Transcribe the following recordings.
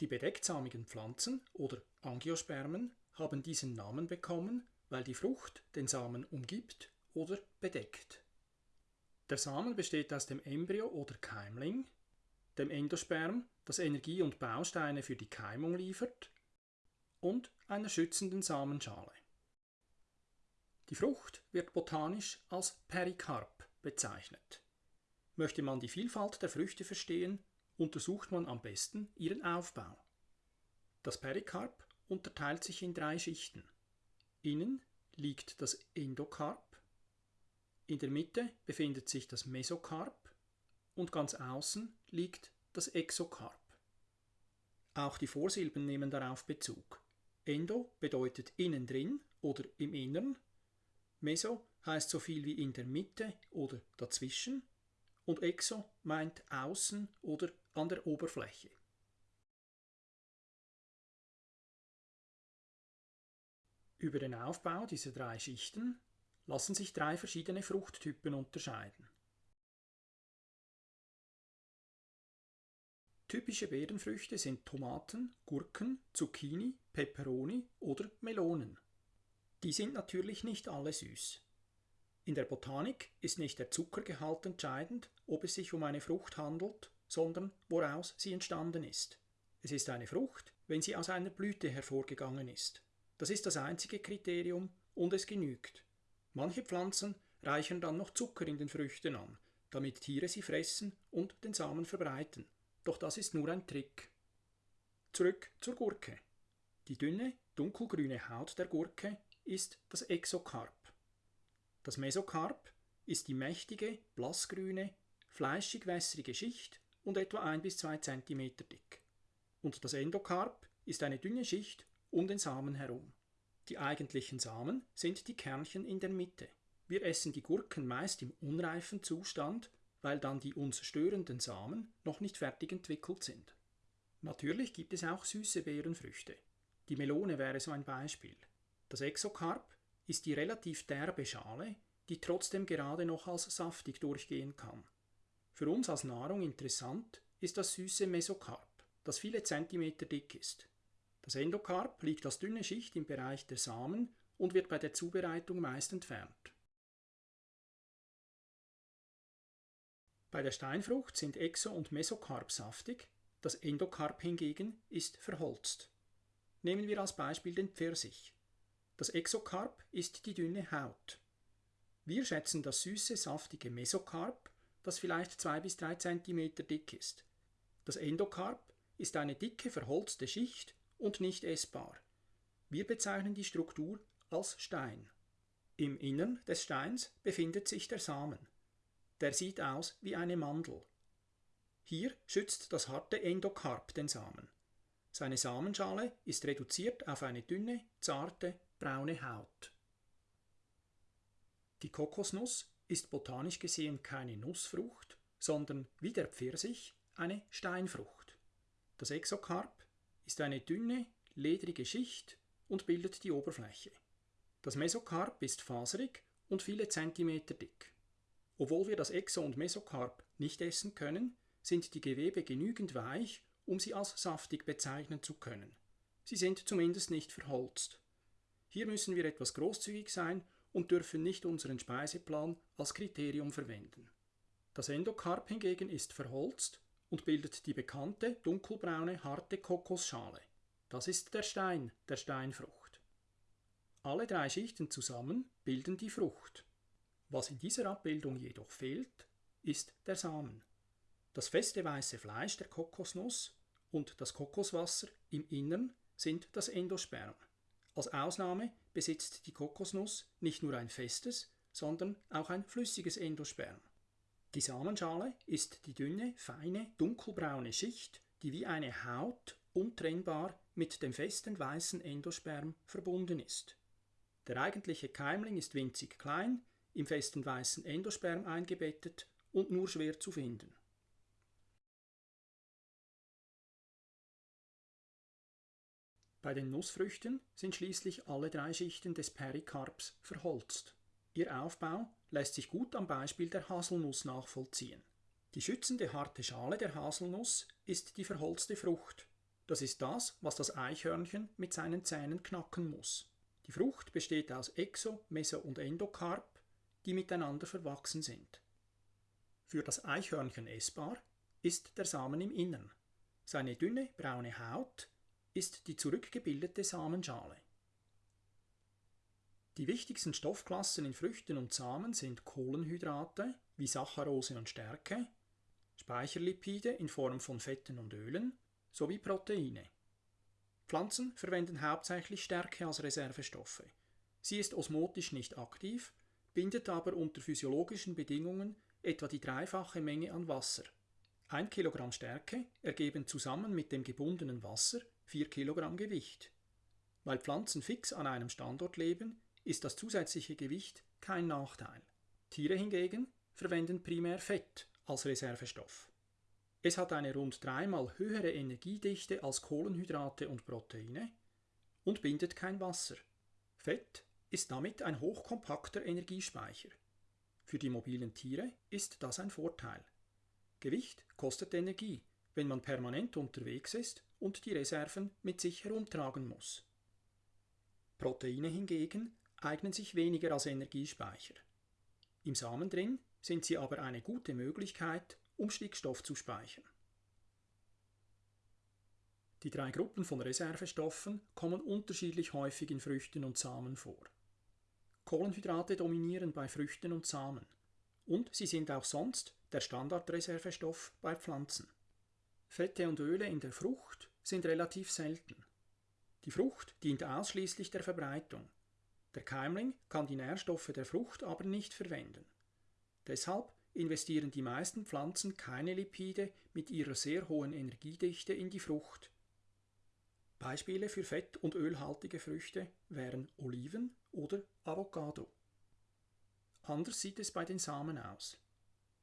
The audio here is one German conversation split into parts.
Die bedechtsamigen Pflanzen oder Angiospermen haben diesen Namen bekommen, weil die Frucht den Samen umgibt oder bedeckt. Der Samen besteht aus dem Embryo oder Keimling, dem Endosperm, das Energie und Bausteine für die Keimung liefert, und einer schützenden Samenschale. Die Frucht wird botanisch als Perikarp bezeichnet. Möchte man die Vielfalt der Früchte verstehen, untersucht man am besten ihren Aufbau. Das Perikarp unterteilt sich in drei Schichten. Innen liegt das Endokarp, in der Mitte befindet sich das Mesokarp und ganz außen liegt das Exokarp. Auch die Vorsilben nehmen darauf Bezug. Endo bedeutet innen drin oder im Innern, Meso heißt so viel wie in der Mitte oder dazwischen und Exo meint außen oder an der Oberfläche. Über den Aufbau dieser drei Schichten lassen sich drei verschiedene Fruchttypen unterscheiden. Typische Beerenfrüchte sind Tomaten, Gurken, Zucchini, Peperoni oder Melonen. Die sind natürlich nicht alle süß. In der Botanik ist nicht der Zuckergehalt entscheidend, ob es sich um eine Frucht handelt, sondern woraus sie entstanden ist. Es ist eine Frucht, wenn sie aus einer Blüte hervorgegangen ist. Das ist das einzige Kriterium und es genügt. Manche Pflanzen reichern dann noch Zucker in den Früchten an, damit Tiere sie fressen und den Samen verbreiten. Doch das ist nur ein Trick. Zurück zur Gurke. Die dünne, dunkelgrüne Haut der Gurke ist das Exokarp. Das Mesokarp ist die mächtige, blassgrüne, fleischig-wässrige Schicht und etwa 1 bis 2 cm dick. Und das Endokarp ist eine dünne Schicht um den Samen herum. Die eigentlichen Samen sind die Kernchen in der Mitte. Wir essen die Gurken meist im unreifen Zustand, weil dann die uns störenden Samen noch nicht fertig entwickelt sind. Natürlich gibt es auch süße Beerenfrüchte. Die Melone wäre so ein Beispiel. Das Exokarp ist die relativ derbe Schale, die trotzdem gerade noch als saftig durchgehen kann. Für uns als Nahrung interessant ist das süße Mesokarp, das viele Zentimeter dick ist. Das Endokarp liegt als dünne Schicht im Bereich der Samen und wird bei der Zubereitung meist entfernt. Bei der Steinfrucht sind Exo- und Mesokarp saftig, das Endokarp hingegen ist verholzt. Nehmen wir als Beispiel den Pfirsich. Das Exokarp ist die dünne Haut. Wir schätzen das süße, saftige Mesokarp, das vielleicht 2 bis 3 cm dick ist. Das Endokarp ist eine dicke, verholzte Schicht und nicht essbar. Wir bezeichnen die Struktur als Stein. Im Innern des Steins befindet sich der Samen. Der sieht aus wie eine Mandel. Hier schützt das harte Endokarp den Samen. Seine Samenschale ist reduziert auf eine dünne, zarte, braune Haut. Die Kokosnuss ist botanisch gesehen keine Nussfrucht, sondern wie der Pfirsich eine Steinfrucht. Das Exokarp ist eine dünne, ledrige Schicht und bildet die Oberfläche. Das Mesokarp ist faserig und viele Zentimeter dick. Obwohl wir das Exo- und Mesokarp nicht essen können, sind die Gewebe genügend weich, um sie als saftig bezeichnen zu können. Sie sind zumindest nicht verholzt. Hier müssen wir etwas großzügig sein und dürfen nicht unseren Speiseplan als Kriterium verwenden. Das Endokarp hingegen ist verholzt und bildet die bekannte dunkelbraune harte Kokosschale. Das ist der Stein der Steinfrucht. Alle drei Schichten zusammen bilden die Frucht. Was in dieser Abbildung jedoch fehlt, ist der Samen. Das feste weiße Fleisch der Kokosnuss und das Kokoswasser im Innern sind das Endosperm. Als Ausnahme besitzt die Kokosnuss nicht nur ein festes, sondern auch ein flüssiges Endosperm. Die Samenschale ist die dünne, feine, dunkelbraune Schicht, die wie eine Haut untrennbar mit dem festen weißen Endosperm verbunden ist. Der eigentliche Keimling ist winzig klein, im festen weißen Endosperm eingebettet und nur schwer zu finden. Bei den Nussfrüchten sind schließlich alle drei Schichten des Perikarps verholzt. Ihr Aufbau lässt sich gut am Beispiel der Haselnuss nachvollziehen. Die schützende harte Schale der Haselnuss ist die verholzte Frucht. Das ist das, was das Eichhörnchen mit seinen Zähnen knacken muss. Die Frucht besteht aus Exo-, Meso- und Endokarp, die miteinander verwachsen sind. Für das Eichhörnchen essbar ist der Samen im Innern. Seine dünne braune Haut ist die zurückgebildete Samenschale. Die wichtigsten Stoffklassen in Früchten und Samen sind Kohlenhydrate wie Saccharose und Stärke, Speicherlipide in Form von Fetten und Ölen sowie Proteine. Pflanzen verwenden hauptsächlich Stärke als Reservestoffe. Sie ist osmotisch nicht aktiv, bindet aber unter physiologischen Bedingungen etwa die dreifache Menge an Wasser. Ein Kilogramm Stärke ergeben zusammen mit dem gebundenen Wasser 4 Kilogramm Gewicht. Weil Pflanzen fix an einem Standort leben, ist das zusätzliche Gewicht kein Nachteil. Tiere hingegen verwenden primär Fett als Reservestoff. Es hat eine rund dreimal höhere Energiedichte als Kohlenhydrate und Proteine und bindet kein Wasser. Fett ist damit ein hochkompakter Energiespeicher. Für die mobilen Tiere ist das ein Vorteil. Gewicht kostet Energie, wenn man permanent unterwegs ist und die Reserven mit sich herumtragen muss. Proteine hingegen eignen sich weniger als Energiespeicher. Im Samen drin sind sie aber eine gute Möglichkeit, um Stickstoff zu speichern. Die drei Gruppen von Reservestoffen kommen unterschiedlich häufig in Früchten und Samen vor. Kohlenhydrate dominieren bei Früchten und Samen und sie sind auch sonst der Standardreservestoff bei Pflanzen. Fette und Öle in der Frucht sind relativ selten. Die Frucht dient ausschließlich der Verbreitung. Der Keimling kann die Nährstoffe der Frucht aber nicht verwenden. Deshalb investieren die meisten Pflanzen keine Lipide mit ihrer sehr hohen Energiedichte in die Frucht. Beispiele für fett- und ölhaltige Früchte wären Oliven oder Avocado. Anders sieht es bei den Samen aus.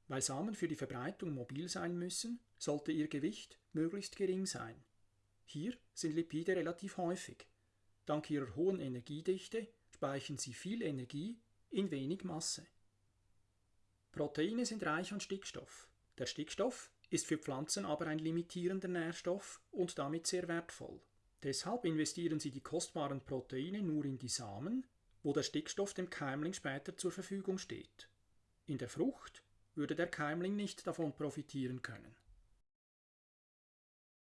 Weil Samen für die Verbreitung mobil sein müssen, sollte ihr Gewicht möglichst gering sein. Hier sind Lipide relativ häufig. Dank ihrer hohen Energiedichte speichern sie viel Energie in wenig Masse. Proteine sind reich an Stickstoff. Der Stickstoff ist für Pflanzen aber ein limitierender Nährstoff und damit sehr wertvoll. Deshalb investieren sie die kostbaren Proteine nur in die Samen, wo der Stickstoff dem Keimling später zur Verfügung steht. In der Frucht würde der Keimling nicht davon profitieren können.